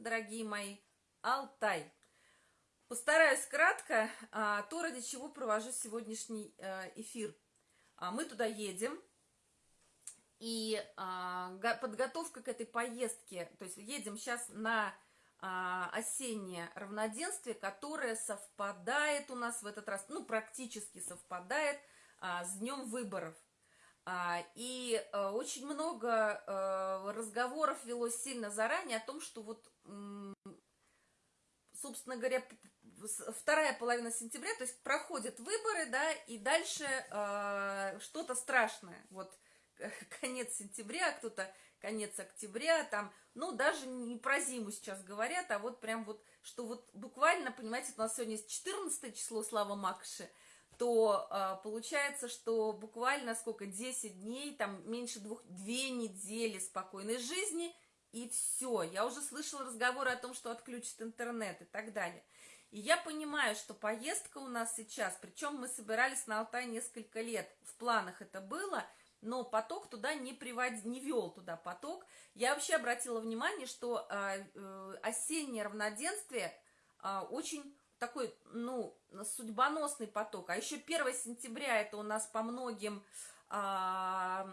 дорогие мои, Алтай. Постараюсь кратко, а, то, ради чего провожу сегодняшний э, эфир. А, мы туда едем, и а, подготовка к этой поездке, то есть едем сейчас на осеннее равноденствие, которое совпадает у нас в этот раз, ну, практически совпадает с днем выборов. И э, очень много э, разговоров велось сильно заранее о том, что вот, собственно говоря, вторая половина сентября, то есть проходят выборы, да, и дальше э, что-то страшное, вот конец сентября, кто-то конец октября, там, ну, даже не про зиму сейчас говорят, а вот прям вот, что вот буквально, понимаете, у нас сегодня 14 число, Слава Макши, то э, получается, что буквально сколько, 10 дней, там меньше двух, две недели спокойной жизни, и все. Я уже слышала разговоры о том, что отключат интернет и так далее. И я понимаю, что поездка у нас сейчас, причем мы собирались на Алтай несколько лет, в планах это было, но поток туда не приводил, не вел туда поток. Я вообще обратила внимание, что э, э, осеннее равноденствие э, очень такой, ну, судьбоносный поток. А еще 1 сентября это у нас по многим э,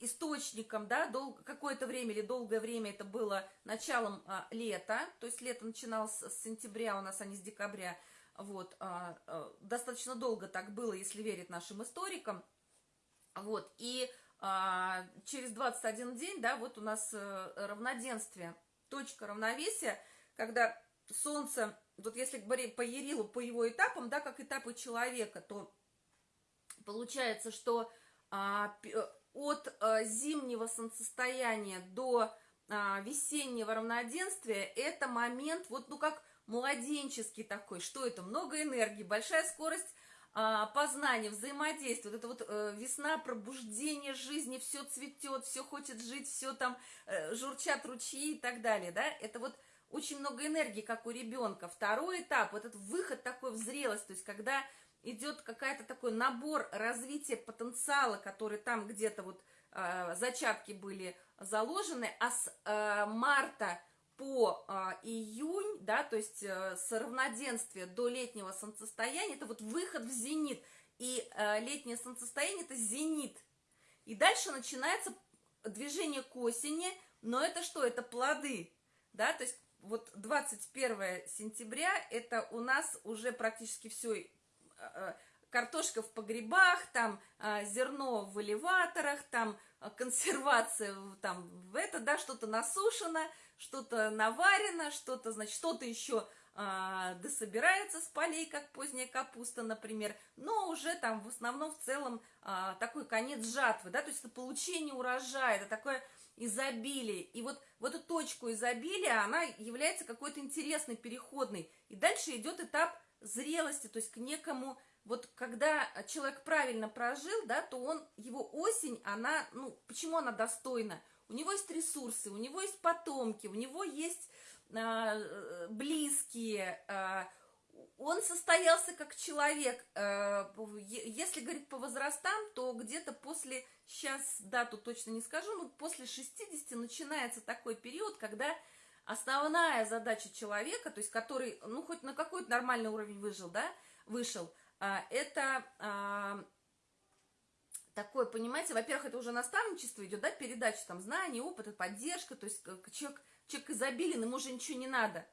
источником, да, дол какое-то время или долгое время это было началом а, лета, то есть лето начиналось с сентября у нас, а не с декабря, вот, а, а, достаточно долго так было, если верить нашим историкам, вот, и а, через 21 день, да, вот у нас а, равноденствие, точка равновесия, когда Солнце, вот если говорить по Ерилу, по его этапам, да, как этапы человека, то получается, что а, от э, зимнего солнцестояния до э, весеннего равноденствия это момент, вот, ну, как младенческий такой, что это? Много энергии, большая скорость э, познания, взаимодействия, вот это вот э, весна, пробуждение жизни, все цветет, все хочет жить, все там э, журчат ручьи и так далее, да, это вот очень много энергии, как у ребенка. Второй этап, вот этот выход такой в зрелость, то есть когда идет какая-то такой набор развития потенциала, который там где-то вот э, зачатки были заложены, а с э, марта по э, июнь, да, то есть э, с равноденствия до летнего солнцестояния, это вот выход в зенит, и э, летнее солнцестояние это зенит. И дальше начинается движение к осени, но это что? Это плоды, да, то есть вот 21 сентября это у нас уже практически все картошка в погребах, там э, зерно в элеваторах, там э, консервация, там в это, да, что-то насушено, что-то наварено, что-то, значит, что-то еще а, дособирается с полей, как поздняя капуста, например, но уже там в основном в целом а, такой конец жатвы, да, то есть это получение урожая, это такое изобилие, и вот в эту точку изобилия она является какой-то интересной, переходной, и дальше идет этап зрелости, то есть к некому, вот когда человек правильно прожил, да, то он, его осень, она, ну, почему она достойна? У него есть ресурсы, у него есть потомки, у него есть э, близкие, а, он состоялся как человек, а, если говорить по возрастам, то где-то после, сейчас дату точно не скажу, но после 60 начинается такой период, когда основная задача человека, то есть который, ну, хоть на какой-то нормальный уровень выжил, да, вышел, а, это а, такое, понимаете, во-первых, это уже наставничество идет, да, передача там знаний, опыта, поддержка, то есть человек, человек изобилен, ему уже ничего не надо.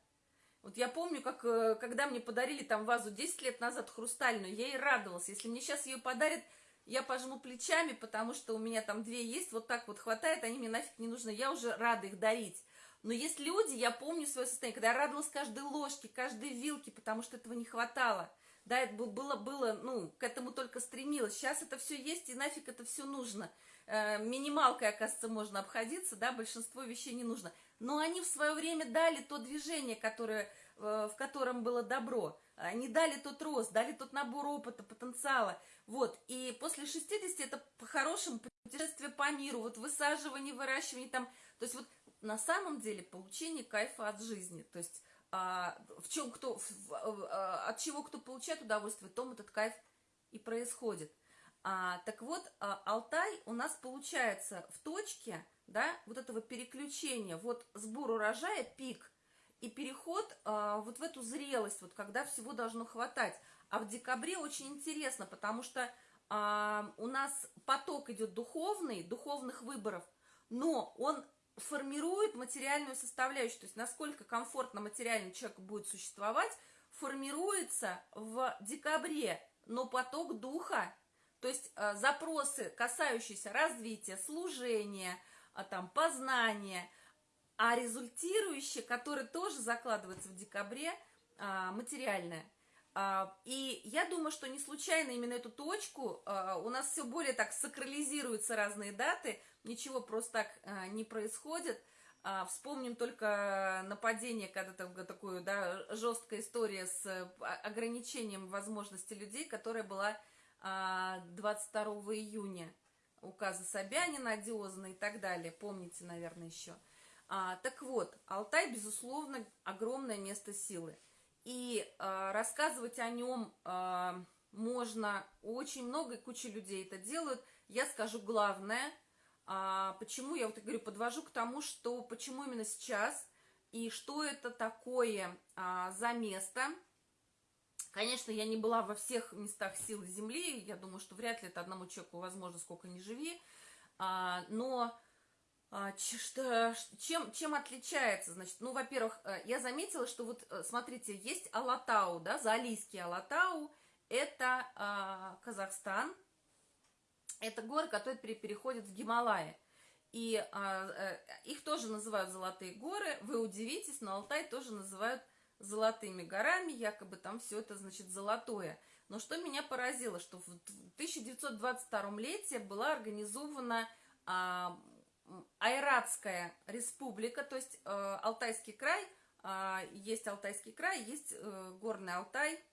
Вот я помню, как, э, когда мне подарили там вазу 10 лет назад хрустальную, я ей радовалась. Если мне сейчас ее подарят, я пожму плечами, потому что у меня там две есть, вот так вот хватает, они мне нафиг не нужны, я уже рада их дарить. Но есть люди, я помню свое состояние, когда я радовалась каждой ложке, каждой вилке, потому что этого не хватало. Да, это было, было, ну, к этому только стремилась. Сейчас это все есть, и нафиг это все нужно. Э, минималкой, оказывается, можно обходиться, да, большинство вещей не нужно. Но они в свое время дали то движение, которое, э, в котором было добро. Они дали тот рост, дали тот набор опыта, потенциала. Вот, и после 60 это по-хорошему путешествие по миру, вот высаживание, выращивание там. То есть вот на самом деле получение кайфа от жизни. То есть а, в чем кто, в, а, от чего кто получает удовольствие, том этот кайф и происходит. А, так вот, а, Алтай у нас получается в точке, да, вот этого переключения, вот сбор урожая, пик, и переход э, вот в эту зрелость, вот когда всего должно хватать. А в декабре очень интересно, потому что э, у нас поток идет духовный, духовных выборов, но он формирует материальную составляющую, то есть насколько комфортно материальный человек будет существовать, формируется в декабре, но поток духа, то есть э, запросы, касающиеся развития, служения, э, там, познания, а результирующие, которые тоже закладываются в декабре, э, материальное. Э, и я думаю, что не случайно именно эту точку, э, у нас все более так сакрализируются разные даты, ничего просто так э, не происходит – а, вспомним только нападение, когда там такую, да, жесткая история с а, ограничением возможностей людей, которая была 22 а, июня. Указы Собянина, одиозные и так далее. Помните, наверное, еще. А, так вот, Алтай, безусловно, огромное место силы. И а, рассказывать о нем а, можно очень много, и куча людей это делают. Я скажу главное – а, почему я вот говорю, подвожу к тому, что почему именно сейчас и что это такое а, за место. Конечно, я не была во всех местах силы Земли, я думаю, что вряд ли это одному человеку возможно, сколько ни живи, а, но чем, чем отличается, значит, ну, во-первых, э, я заметила, что вот, э, смотрите, есть Алатау, да, Залийский Алатау, это а, Казахстан, это горы, которые переходят в Гималаи. И а, а, их тоже называют золотые горы. Вы удивитесь, но Алтай тоже называют золотыми горами, якобы там все это, значит, золотое. Но что меня поразило, что в 1922 лете была организована а, Айратская республика, то есть а, Алтайский край, а, есть Алтайский край, есть а, Горный Алтай,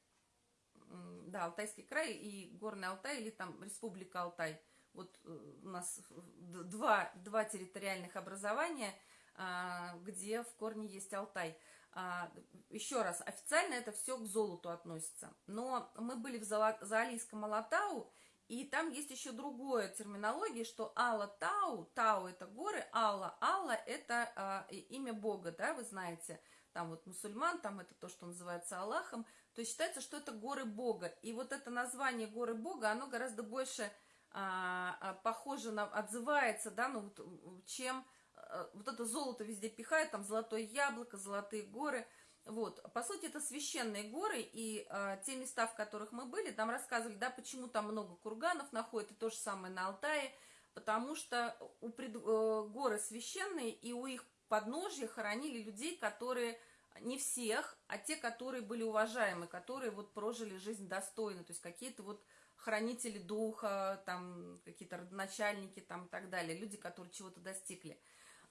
да, Алтайский край и Горный Алтай, или там Республика Алтай. Вот э, у нас два, два территориальных образования, а, где в корне есть Алтай. А, еще раз, официально это все к золоту относится. Но мы были в Заалийском Алатау, и там есть еще другое терминология, что Алла Тау, Тау это горы, Алла, Алла это а, имя Бога, да, вы знаете, там вот мусульман, там это то, что называется Аллахом, то есть считается, что это горы Бога. И вот это название горы Бога, оно гораздо больше а, а, похоже на, отзывается, да, ну, вот, чем а, вот это золото везде пихает, там золотое яблоко, золотые горы. Вот, по сути, это священные горы, и а, те места, в которых мы были, там рассказывали, да, почему там много курганов находят, и то же самое на Алтае, потому что у пред, э, горы священные, и у их подножья хоронили людей, которые не всех, а те, которые были уважаемы, которые вот прожили жизнь достойно, то есть какие-то вот хранители духа, там какие-то родоначальники там и так далее, люди, которые чего-то достигли.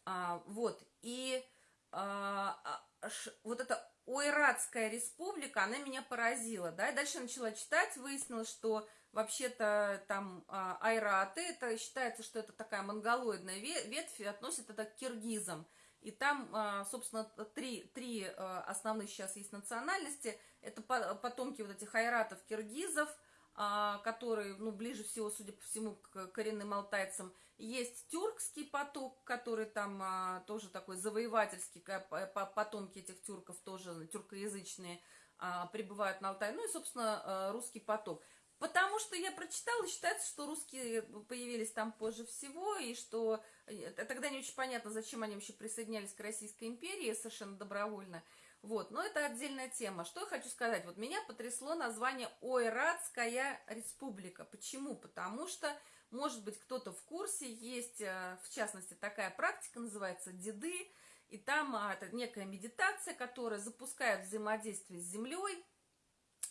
А, вот, и а, а вот эта Ойратская республика, она меня поразила, да, и дальше начала читать, выяснилось, что вообще-то там а, айраты, это считается, что это такая монголоидная ветвь, относят это к киргизам, и там, а, собственно, три, три а, основных сейчас есть национальности. Это потомки вот этих айратов, киргизов, а, которые, ну, ближе всего, судя по всему, к коренным алтайцам. Есть тюркский поток, который там тоже такой завоевательский, потомки этих тюрков тоже тюркоязычные прибывают на Алтай. Ну и, собственно, русский поток. Потому что я прочитала, считается, что русские появились там позже всего, и что э, тогда не очень понятно, зачем они вообще присоединялись к Российской империи совершенно добровольно. Вот, но это отдельная тема. Что я хочу сказать? Вот меня потрясло название Ойратская республика. Почему? Потому что, может быть, кто-то в курсе, есть, э, в частности, такая практика, называется деды, и там а, это некая медитация, которая запускает взаимодействие с землей,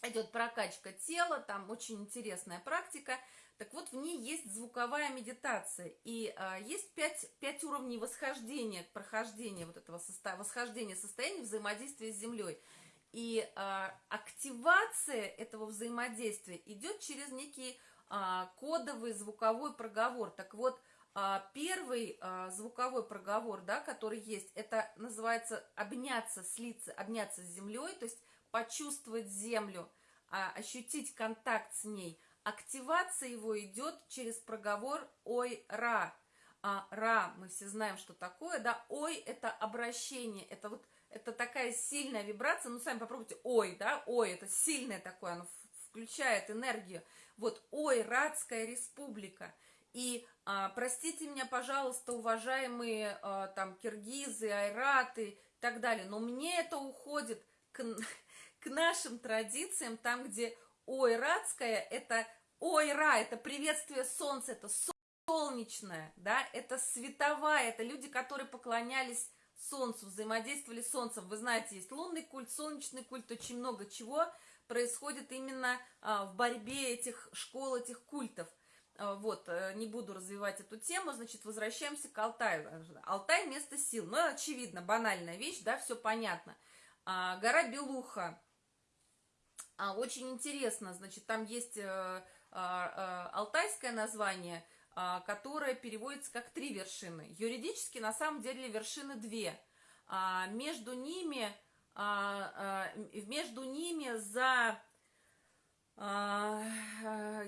идет прокачка тела, там очень интересная практика. Так вот, в ней есть звуковая медитация, и а, есть пять, пять уровней восхождения, прохождения вот этого состо... восхождения состояния взаимодействия с Землей. И а, активация этого взаимодействия идет через некий а, кодовый звуковой проговор. Так вот, а, первый а, звуковой проговор, да, который есть, это называется обняться, слиться, обняться с Землей, то есть почувствовать землю, а, ощутить контакт с ней. Активация его идет через проговор «Ой-Ра». А Ра, мы все знаем, что такое, да, ой, это обращение, это вот, это такая сильная вибрация, ну, сами попробуйте, ой, да, ой, это сильное такое, оно включает энергию, вот, ой, Радская республика, и а, простите меня, пожалуйста, уважаемые а, там киргизы, айраты и так далее, но мне это уходит к, к нашим традициям, там, где ойратская, это ойра, это приветствие солнца, это солнечное, да, это световая, это люди, которые поклонялись солнцу, взаимодействовали с солнцем. Вы знаете, есть лунный культ, солнечный культ, очень много чего происходит именно а, в борьбе этих школ, этих культов. А, вот, э, не буду развивать эту тему, значит, возвращаемся к Алтаю. Алтай – место сил. Ну, очевидно, банальная вещь, да, все понятно. А, гора Белуха. А, очень интересно, значит, там есть а, а, алтайское название, а, которое переводится как три вершины. Юридически, на самом деле, вершины две. А, между ними, а, а, между ними за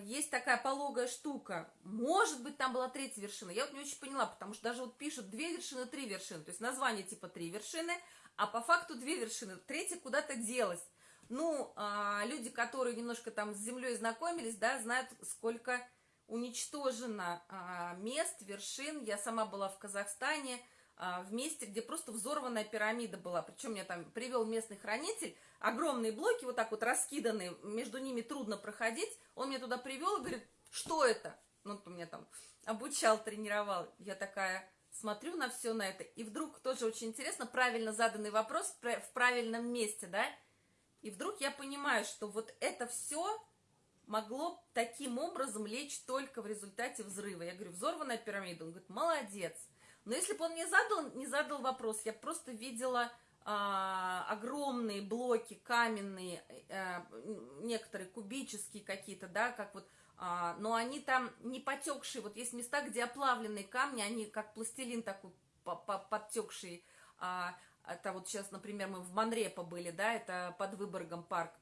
есть такая пологая штука. Может быть, там была третья вершина. Я вот не очень поняла, потому что даже вот пишут две вершины, три вершины. То есть название типа три вершины, а по факту две вершины. Третья куда-то делась. Ну, а, люди, которые немножко там с землей знакомились, да, знают, сколько уничтожено а, мест, вершин. Я сама была в Казахстане, а, в месте, где просто взорванная пирамида была. Причем меня там привел местный хранитель, огромные блоки вот так вот раскиданные, между ними трудно проходить. Он меня туда привел и говорит, что это? Ну, он меня там обучал, тренировал. Я такая смотрю на все на это, и вдруг тоже очень интересно, правильно заданный вопрос в правильном месте, да, и вдруг я понимаю, что вот это все могло таким образом лечь только в результате взрыва. Я говорю, взорванная пирамида. Он говорит, молодец. Но если бы он не задал, не задал вопрос, я просто видела а, огромные блоки каменные, а, некоторые кубические какие-то, да, как вот, а, но они там не потекшие. Вот есть места, где оплавленные камни, они как пластилин такой подтекший. А, это вот сейчас, например, мы в Монрепо были, да, это под Выборгом парк.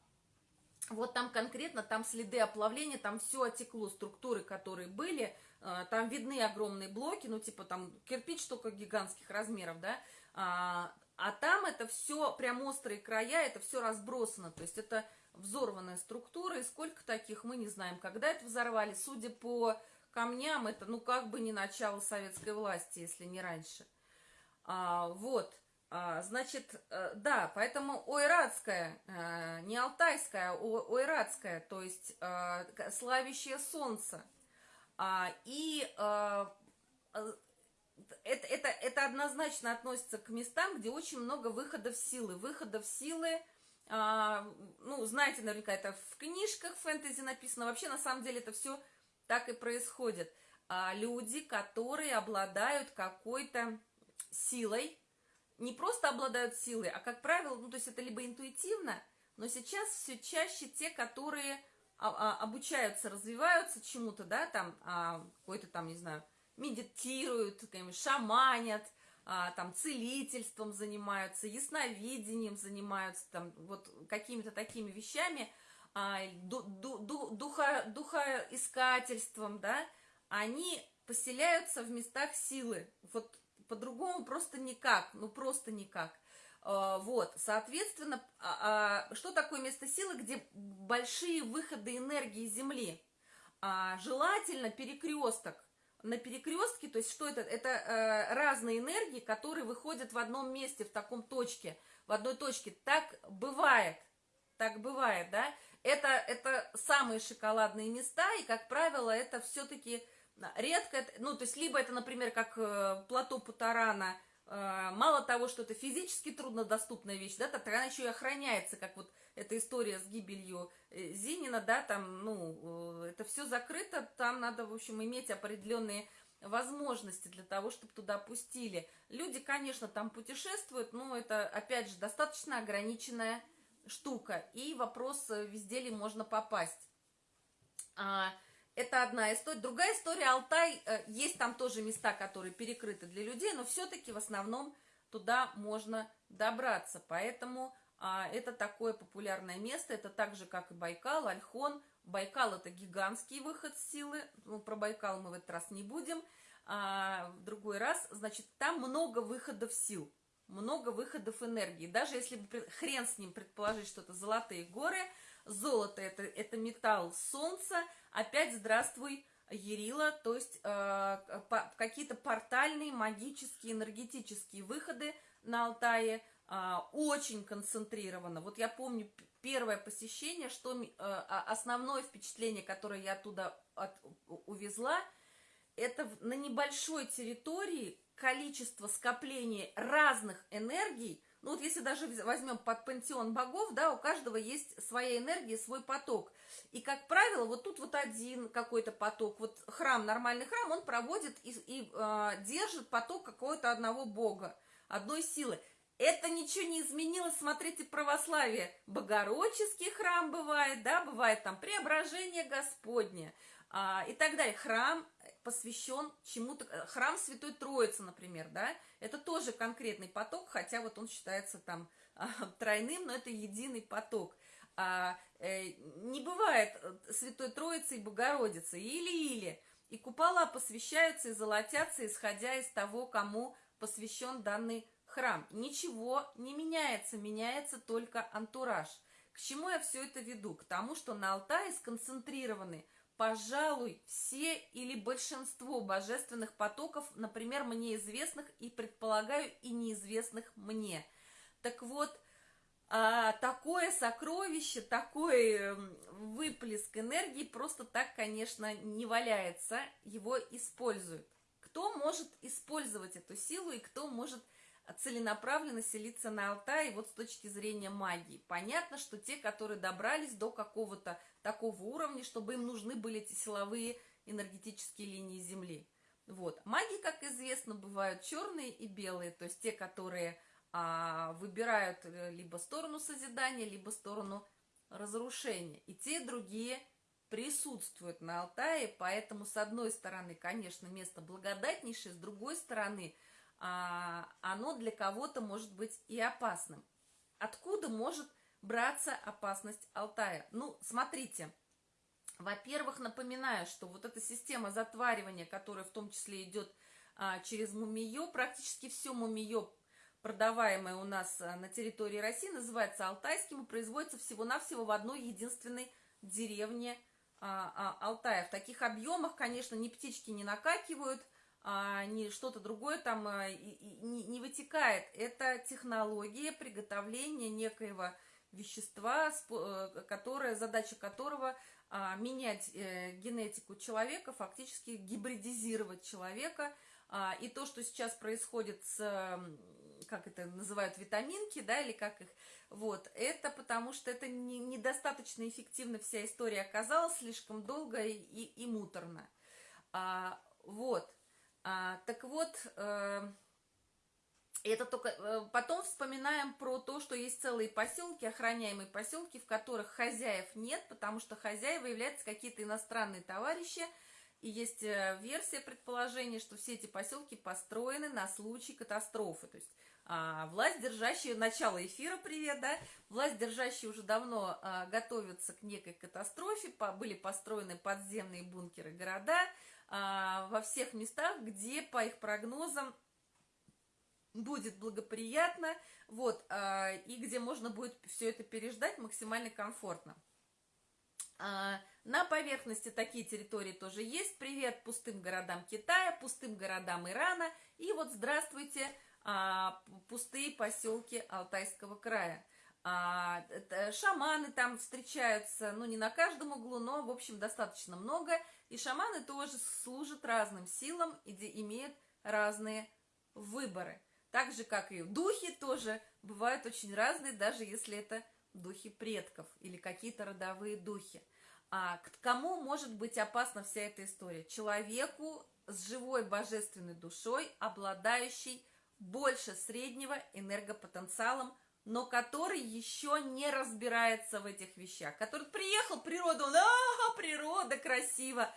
Вот там конкретно, там следы оплавления, там все отекло, структуры, которые были, э, там видны огромные блоки, ну, типа там кирпич только гигантских размеров, да, а, а там это все, прям острые края, это все разбросано, то есть это взорванная структура, и сколько таких мы не знаем. Когда это взорвали, судя по камням, это, ну, как бы не начало советской власти, если не раньше. А, вот. А, значит, э, да, поэтому ойратская, э, не алтайская, а ойратская, то есть э, славящее солнце. А, и это, это, это однозначно относится к местам, где очень много выходов силы. Выходов силы, а, ну, знаете, наверняка это в книжках фэнтези написано. Вообще, на самом деле, это все так и происходит. Люди, которые обладают какой-то силой, не просто обладают силой, а, как правило, ну, то есть это либо интуитивно, но сейчас все чаще те, которые а, а, обучаются, развиваются чему-то, да, там, а, какой-то там, не знаю, медитируют, шаманят, там, целительством занимаются, ясновидением занимаются, там, вот какими-то такими вещами, ду, ду, ду, духа, духоискательством, да, они поселяются в местах силы. Вот по-другому просто никак, ну просто никак. А, вот, соответственно, а, а, что такое место силы, где большие выходы энергии Земли? Желательно перекресток. На перекрестке, то есть что это? Это э, разные энергии, которые выходят в одном месте, в таком точке, в одной точке. Так бывает, так бывает, да? Это, это самые шоколадные места, и, как правило, это все-таки редко, ну, то есть, либо это, например, как э, плато Путарана, э, мало того, что это физически труднодоступная вещь, да, так она еще и охраняется, как вот эта история с гибелью э, Зинина, да, там, ну, это все закрыто, там надо, в общем, иметь определенные возможности для того, чтобы туда пустили. Люди, конечно, там путешествуют, но это, опять же, достаточно ограниченная штука, и вопрос, везде ли можно попасть. А, это одна история. Другая история, Алтай, э, есть там тоже места, которые перекрыты для людей, но все-таки в основном туда можно добраться. Поэтому а, это такое популярное место, это так же, как и Байкал, Альхон. Байкал это гигантский выход силы, ну, про Байкал мы в этот раз не будем. а, в другой раз, значит, там много выходов сил, много выходов энергии. Даже если бы хрен с ним предположить, что это золотые горы, золото это, это металл солнца, опять здравствуй, Ерила, то есть э, какие-то портальные, магические, энергетические выходы на Алтае, э, очень концентрированно. Вот я помню первое посещение, что э, основное впечатление, которое я оттуда от, увезла – это на небольшой территории количество скоплений разных энергий, ну вот если даже возьмем под пантеон богов, да, у каждого есть своя энергия, свой поток. И, как правило, вот тут вот один какой-то поток, вот храм, нормальный храм, он проводит и, и э, держит поток какого-то одного бога, одной силы. Это ничего не изменилось, смотрите, православие. Богородческий храм бывает, да, бывает там преображение Господне а, и так далее. Храм посвящен чему-то, э, храм Святой Троицы, например, да, это тоже конкретный поток, хотя вот он считается там а, тройным, но это единый поток. А, э, не бывает э, Святой Троицы и Богородицы, или-или. И купола посвящаются и золотятся, исходя из того, кому посвящен данный храм. Ничего не меняется, меняется только антураж. К чему я все это веду? К тому, что на Алтае сконцентрированы пожалуй, все или большинство божественных потоков, например, мне известных и, предполагаю, и неизвестных мне. Так вот, а, такое сокровище, такой эм, выплеск энергии просто так, конечно, не валяется, его используют. Кто может использовать эту силу и кто может целенаправленно селиться на Алтае вот с точки зрения магии. Понятно, что те, которые добрались до какого-то такого уровня, чтобы им нужны были эти силовые энергетические линии Земли. Вот. Маги, как известно, бывают черные и белые, то есть те, которые а, выбирают э, либо сторону созидания, либо сторону разрушения. И те, и другие присутствуют на Алтае, поэтому, с одной стороны, конечно, место благодатнейшее, с другой стороны – а, оно для кого-то может быть и опасным. Откуда может браться опасность Алтая? Ну, смотрите, во-первых, напоминаю, что вот эта система затваривания, которая в том числе идет а, через мумиё, практически все мумиё, продаваемое у нас а, на территории России, называется алтайским и производится всего-навсего в одной единственной деревне а, а, Алтая. В таких объемах, конечно, ни птички не накакивают, а, не что-то другое там а, и, и, не, не вытекает. Это технология приготовления некоего вещества, э, которое, задача которого а, менять э, генетику человека, фактически гибридизировать человека. А, и то, что сейчас происходит с, как это называют, витаминки, да, или как их, вот, это потому что это не, недостаточно эффективно вся история оказалась, слишком долго и, и, и муторно. А, вот. А, так вот, э, это только э, потом вспоминаем про то, что есть целые поселки, охраняемые поселки, в которых хозяев нет, потому что хозяева являются какие-то иностранные товарищи, и есть э, версия предположения, что все эти поселки построены на случай катастрофы. То есть а, власть держащая, начало эфира, привет, да, власть держащая уже давно а, готовится к некой катастрофе, по, были построены подземные бункеры города, а, во всех местах, где, по их прогнозам, будет благоприятно, вот, а, и где можно будет все это переждать максимально комфортно. А, на поверхности такие территории тоже есть. Привет пустым городам Китая, пустым городам Ирана. И вот здравствуйте, пустые поселки Алтайского края. А, шаманы там встречаются, ну, не на каждом углу, но, в общем, достаточно много. И шаманы тоже служат разным силам и имеют разные выборы. Так же, как и духи тоже бывают очень разные, даже если это духи предков или какие-то родовые духи. А к кому может быть опасна вся эта история? Человеку с живой божественной душой, обладающий больше среднего энергопотенциалом, но который еще не разбирается в этих вещах, который приехал, природа, он, а, природа, красиво,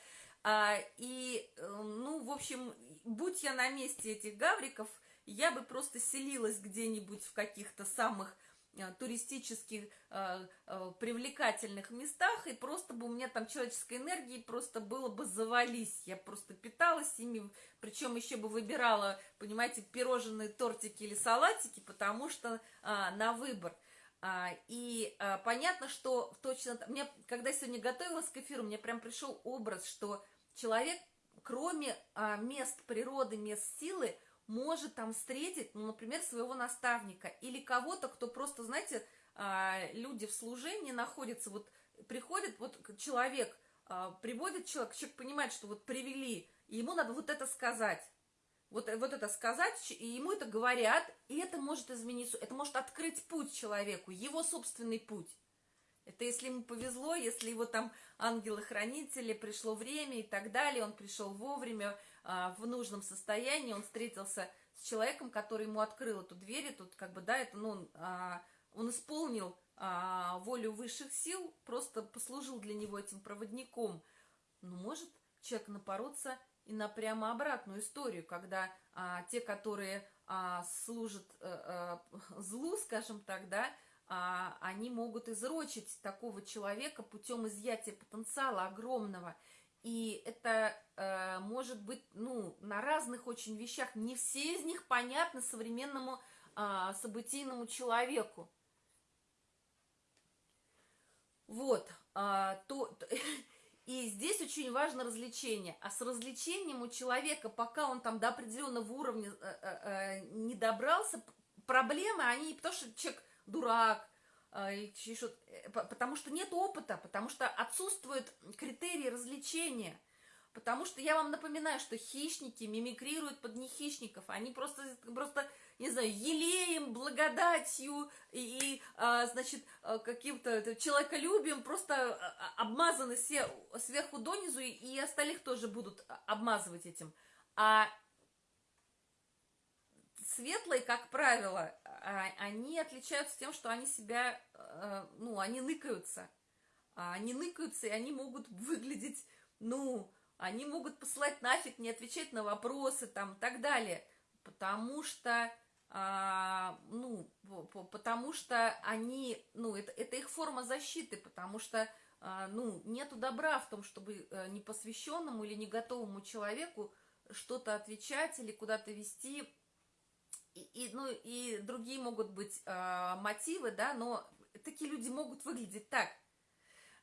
а, и, э, ну, в общем, будь я на месте этих гавриков, я бы просто селилась где-нибудь в каких-то самых э, туристических э, э, привлекательных местах, и просто бы у меня там человеческой энергии просто было бы завались. Я просто питалась ими, причем еще бы выбирала, понимаете, пирожные, тортики или салатики, потому что а, на выбор. А, и а, понятно, что точно... Мне, когда я сегодня готовилась к эфиру, мне прям пришел образ, что человек, кроме а, мест природы, мест силы, может там встретить, ну, например, своего наставника или кого-то, кто просто, знаете, а, люди в служении находятся, вот приходит вот человек, а, приводит человек, человек понимает, что вот привели, и ему надо вот это сказать. Вот, вот это сказать, и ему это говорят, и это может изменить, это может открыть путь человеку, его собственный путь. Это если ему повезло, если его там ангелы-хранители, пришло время и так далее, он пришел вовремя, в нужном состоянии, он встретился с человеком, который ему открыл эту дверь, и тут как бы, да, это, ну, а, он исполнил а, волю высших сил, просто послужил для него этим проводником. Ну, может человек напороться и на прямо обратную историю, когда а, те, которые а, служат а, злу, скажем так, да, а, они могут изрочить такого человека путем изъятия потенциала огромного. И это э, может быть, ну, на разных очень вещах. Не все из них понятны современному э, событийному человеку. Вот. Э, то, то, и здесь очень важно развлечение. А с развлечением у человека, пока он там до определенного уровня э, э, э не добрался, проблемы, они, потому что человек дурак, а, э, потому что нет опыта, потому что отсутствуют критерии развлечения. Потому что я вам напоминаю, что хищники мимикрируют под нехищников. Они просто, просто не знаю, елеем, благодатью и, и а, значит, а, каким-то человеколюбием просто обмазаны все сверху донизу, и остальных тоже будут обмазывать этим. А светлые, как правило, а, они отличаются тем, что они себя, э, ну, они ныкаются. А они ныкаются, и они могут выглядеть, ну, они могут посылать нафиг, не отвечать на вопросы, там, и так далее. Потому что, а, ну, потому что они, ну, это, это их форма защиты, потому что, ну, нету добра в том, чтобы э, непосвященному или не готовому человеку что-то отвечать или куда-то вести, и, и, ну, и другие могут быть э, мотивы, да, но такие люди могут выглядеть так.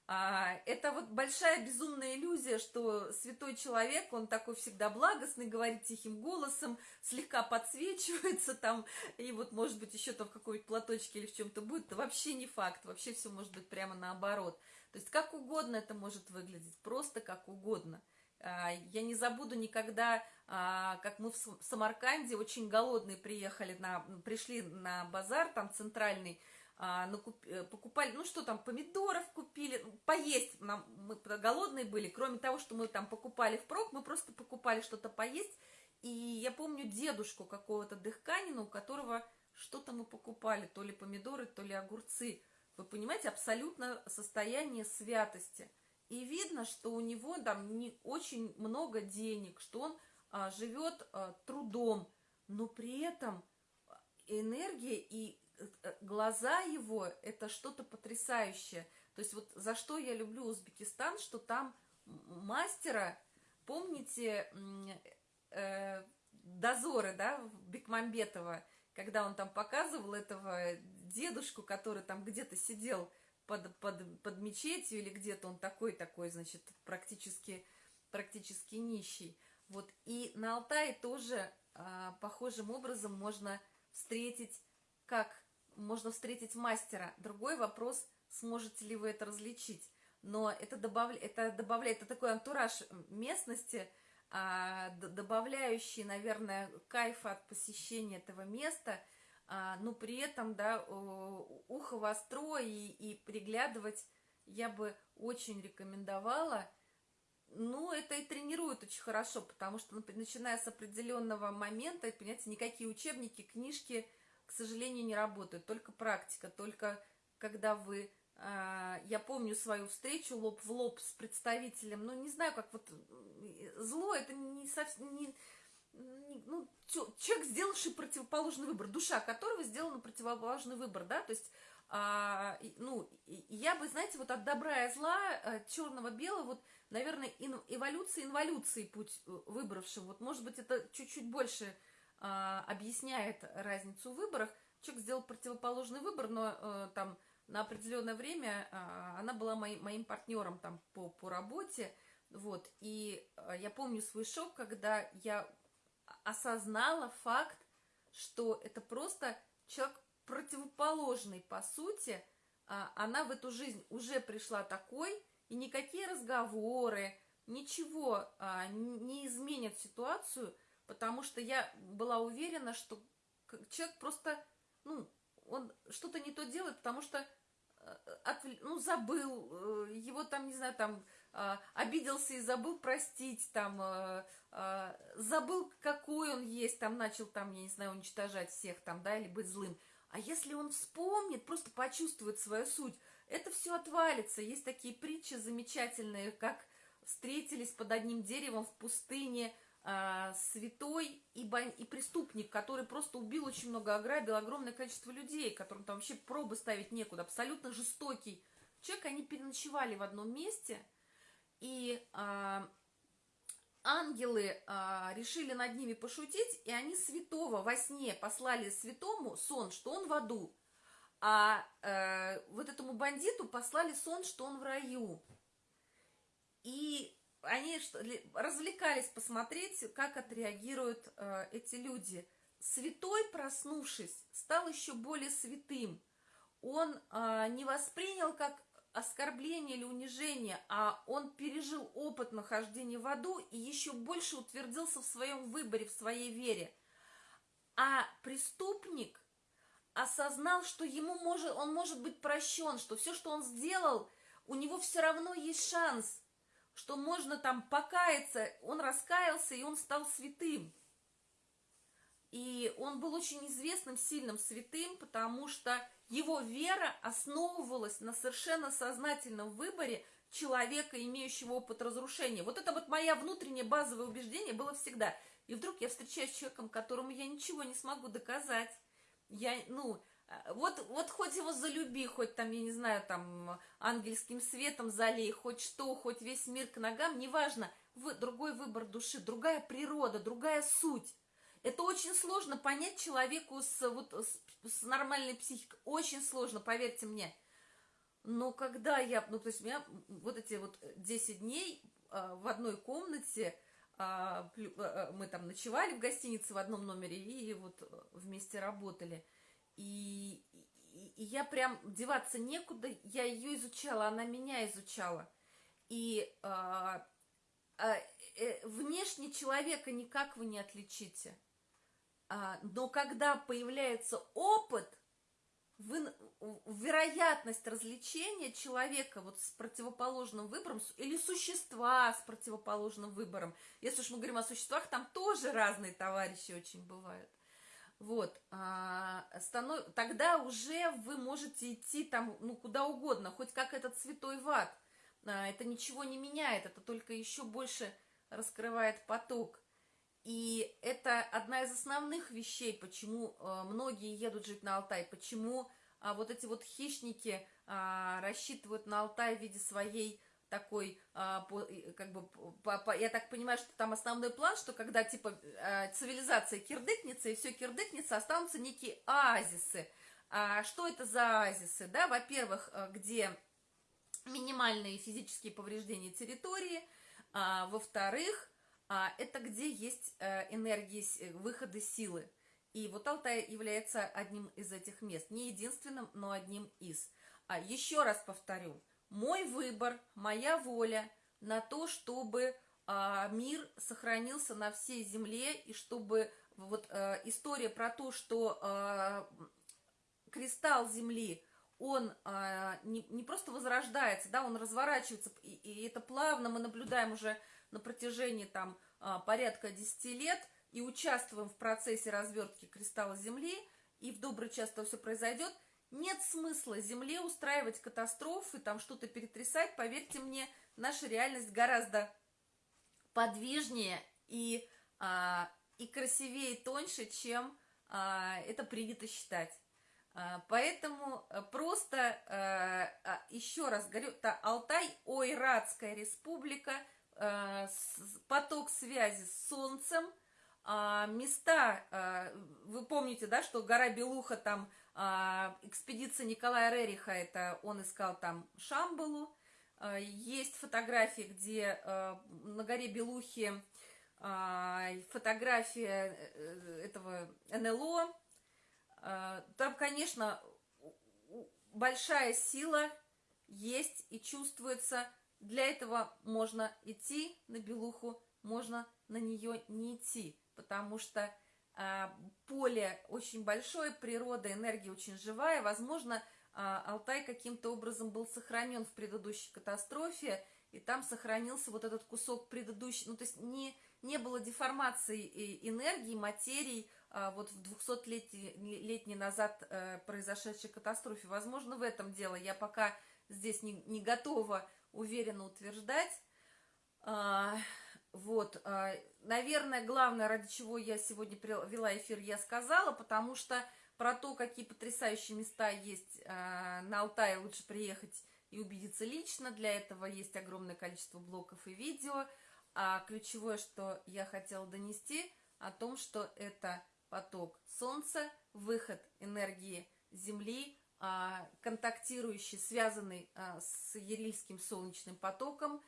А, это вот большая безумная иллюзия, что святой человек, он такой всегда благостный, говорит тихим голосом, слегка подсвечивается там, и вот, может быть, еще там в какой-нибудь платочке или в чем-то будет, это вообще не факт, вообще все может быть прямо наоборот. То есть как угодно это может выглядеть, просто как угодно. А, я не забуду никогда, как мы в Самарканде очень голодные приехали, на, пришли на базар там центральный, а, э, покупали, ну что там, помидоров купили, ну, поесть, нам, мы голодные были, кроме того, что мы там покупали впрок, мы просто покупали что-то поесть, и я помню дедушку какого-то дыхканина, у которого что-то мы покупали, то ли помидоры, то ли огурцы, вы понимаете, абсолютно состояние святости – и видно, что у него там не очень много денег, что он а, живет а, трудом, но при этом энергия и э, глаза его это что-то потрясающее. То есть вот за что я люблю Узбекистан, что там мастера, помните, э, дозоры, да, Бекмамбетова, когда он там показывал этого дедушку, который там где-то сидел под, под, под мечетью или где-то он такой-такой, значит, практически, практически нищий. Вот, и на Алтае тоже а, похожим образом можно встретить, как можно встретить мастера. Другой вопрос, сможете ли вы это различить. Но это, добав, это добавляет, это такой антураж местности, а, добавляющий, наверное, кайфа от посещения этого места – а, но при этом, да, ухо востро и, и приглядывать я бы очень рекомендовала. Ну, это и тренирует очень хорошо, потому что, начиная с определенного момента, понимаете, никакие учебники, книжки, к сожалению, не работают, только практика, только когда вы... А, я помню свою встречу лоб в лоб с представителем, ну, не знаю, как вот зло, это не совсем... Не, ну, человек, сделавший противоположный выбор, душа которого сделала противоположный выбор, да, то есть, а, ну, я бы, знаете, вот от добра и зла, э, черного-белого, вот, наверное, эволюция инволюции путь э, выбравшего, вот, может быть, это чуть-чуть больше а, объясняет разницу в выборах, человек сделал противоположный выбор, но а, там на определенное время а, она была моим, моим партнером там по, по работе, вот, и а, я помню свой шок, когда я осознала факт, что это просто человек противоположный, по сути, а, она в эту жизнь уже пришла такой, и никакие разговоры, ничего а, не изменят ситуацию, потому что я была уверена, что человек просто, ну, он что-то не то делает, потому что э, от, ну, забыл, э, его там, не знаю, там, а, обиделся и забыл простить, там, э, а, забыл, какой он есть, там, начал, там, я не знаю, уничтожать всех, там, да, или быть злым. А если он вспомнит, просто почувствует свою суть, это все отвалится. Есть такие притчи замечательные, как встретились под одним деревом в пустыне а, святой и, бан... и преступник, который просто убил очень много, ограбил огромное количество людей, которым там вообще пробы ставить некуда, абсолютно жестокий человек. Они переночевали в одном месте, и а, ангелы а, решили над ними пошутить, и они святого во сне послали святому сон, что он в аду, а э, вот этому бандиту послали сон, что он в раю. И они развлекались посмотреть, как отреагируют э, эти люди. Святой, проснувшись, стал еще более святым. Он э, не воспринял как оскорбление или унижение, а он пережил опыт нахождения в аду и еще больше утвердился в своем выборе, в своей вере. А преступник осознал, что ему может, он может быть прощен, что все, что он сделал, у него все равно есть шанс, что можно там покаяться, он раскаялся, и он стал святым. И он был очень известным, сильным святым, потому что его вера основывалась на совершенно сознательном выборе человека, имеющего опыт разрушения. Вот это вот мое внутреннее базовое убеждение было всегда. И вдруг я встречаюсь с человеком, которому я ничего не смогу доказать. Я, ну, э, вот, вот хоть его залюби, хоть там, я не знаю, там, ангельским светом залей, хоть что, хоть весь мир к ногам, неважно, вы, другой выбор души, другая природа, другая суть. Это очень сложно понять человеку с, вот, с, с нормальной психикой. Очень сложно, поверьте мне. Но когда я, ну, то есть у меня вот эти вот 10 дней а, в одной комнате, мы там ночевали в гостинице в одном номере и вот вместе работали. И, и, и я прям деваться некуда, я ее изучала, она меня изучала. И а, а, э, внешне человека никак вы не отличите. А, но когда появляется опыт, вы, вероятность развлечения человека вот с противоположным выбором или существа с противоположным выбором, если уж мы говорим о существах, там тоже разные товарищи очень бывают. Вот, а, станов... тогда уже вы можете идти там, ну, куда угодно, хоть как этот святой ват. А, это ничего не меняет, это только еще больше раскрывает поток. И это одна из основных вещей, почему э, многие едут жить на Алтай, почему а, вот эти вот хищники а, рассчитывают на Алтай в виде своей такой, а, как бы, я так понимаю, что там основной план, что когда типа а, цивилизация кирдыкнется и все кирдыкнется, останутся некие оазисы. Что это за оазисы? Да, во-первых, э, где минимальные физические повреждения территории, во-вторых, это где есть э, энергии, э, выходы силы. И вот Алтай является одним из этих мест. Не единственным, но одним из. А еще раз повторю, мой выбор, моя воля на то, чтобы а, мир сохранился на всей земле, и чтобы вот а, история про то, что а, кристалл Земли, он а, не, не просто возрождается, да, он разворачивается, и, и это плавно мы наблюдаем уже на протяжении там а, порядка 10 лет и участвуем в процессе развертки кристалла Земли, и в добрый час это все произойдет, нет смысла Земле устраивать катастрофы, там что-то перетрясать. Поверьте мне, наша реальность гораздо подвижнее и а, и красивее и тоньше, чем а, это принято считать. А, поэтому э, просто, а, а, еще раз говорю, это Алтай, Ойратская республика, поток связи с Солнцем, а, места, а, вы помните, да, что гора Белуха, там а, экспедиция Николая Рериха, это он искал там Шамбалу, а, есть фотографии, где на горе Белухи а, фотография э, этого НЛО. Там, конечно, большая сила есть и чувствуется. Для этого можно идти на Белуху, можно на нее не идти, потому что а, поле очень большое, природа, энергия очень живая. Возможно, Алтай каким-то образом был сохранен в предыдущей катастрофе, и там сохранился вот этот кусок предыдущий, ну, то есть не, не было деформации энергии, материи а, вот в 200-летней назад э, произошедшей катастрофе. Возможно, в этом дело. Я пока здесь не, не готова уверенно утверждать. А, вот, а, наверное, главное, ради чего я сегодня вела эфир, я сказала, потому что про то, какие потрясающие места есть на Алтае, лучше приехать и убедиться лично. Для этого есть огромное количество блоков и видео. А ключевое, что я хотела донести, о том, что это поток Солнца, выход энергии Земли, а, контактирующий, связанный а, с Ерильским солнечным потоком,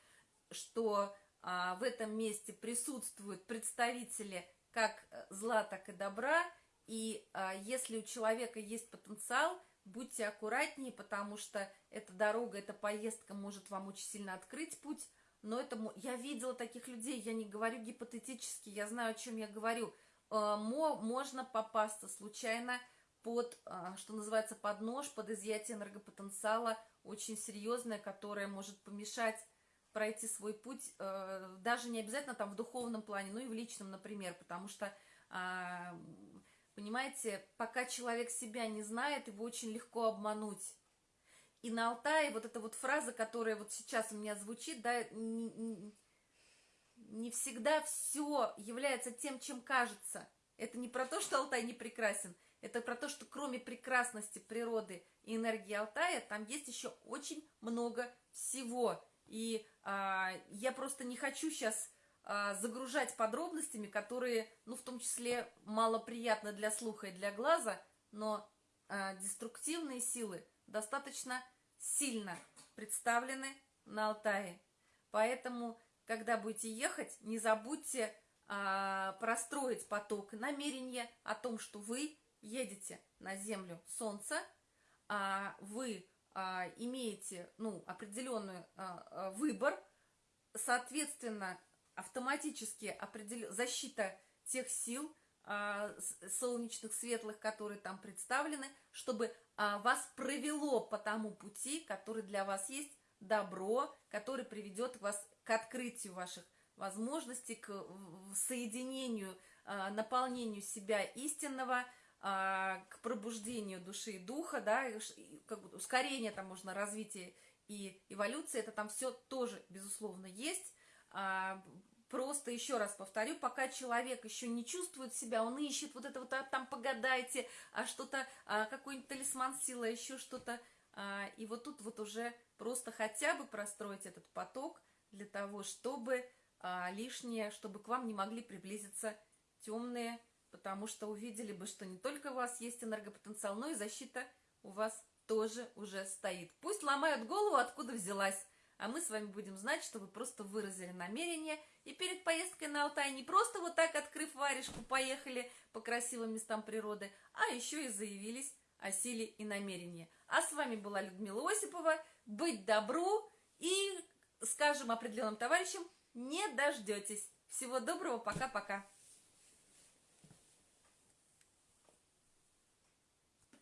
что а, в этом месте присутствуют представители как зла, так и добра, и если у человека есть потенциал – будьте аккуратнее, потому что эта дорога, эта поездка может вам очень сильно открыть путь, но это я видела таких людей, я не говорю гипотетически, я знаю, о чем я говорю. Э, можно попасться случайно под, э, что называется, под нож, под изъятие энергопотенциала, очень серьезное, которое может помешать пройти свой путь, э, даже не обязательно там в духовном плане, но и в личном, например, потому что а, Понимаете, пока человек себя не знает, его очень легко обмануть. И на Алтае вот эта вот фраза, которая вот сейчас у меня звучит, да, не, не всегда все является тем, чем кажется. Это не про то, что Алтай не прекрасен, это про то, что кроме прекрасности природы и энергии Алтая, там есть еще очень много всего. И а, я просто не хочу сейчас а, загружать подробностями, которые, ну, в том числе, малоприятны для слуха и для глаза, но а, деструктивные силы достаточно сильно представлены на Алтае. Поэтому, когда будете ехать, не забудьте а, простроить поток намерения о том, что вы едете на Землю Солнца, а вы а, имеете ну, определенный а, выбор, соответственно, автоматически определ... защита тех сил солнечных, светлых, которые там представлены, чтобы вас провело по тому пути, который для вас есть, добро, который приведет вас к открытию ваших возможностей, к соединению, наполнению себя истинного, к пробуждению души и духа, да, как ускорение там можно развитие и эволюция, это там все тоже, безусловно, есть, а, просто еще раз повторю, пока человек еще не чувствует себя, он ищет вот это вот, а там погадайте, а что-то, а, какой-нибудь талисман силы, еще что-то. А, и вот тут вот уже просто хотя бы простроить этот поток для того, чтобы а, лишнее, чтобы к вам не могли приблизиться темные, потому что увидели бы, что не только у вас есть энергопотенциал, но и защита у вас тоже уже стоит. Пусть ломают голову, откуда взялась а мы с вами будем знать, что вы просто выразили намерение, и перед поездкой на Алтай не просто вот так, открыв варежку, поехали по красивым местам природы, а еще и заявились о силе и намерении. А с вами была Людмила Осипова. Быть добру и, скажем определенным товарищам, не дождетесь. Всего доброго, пока-пока.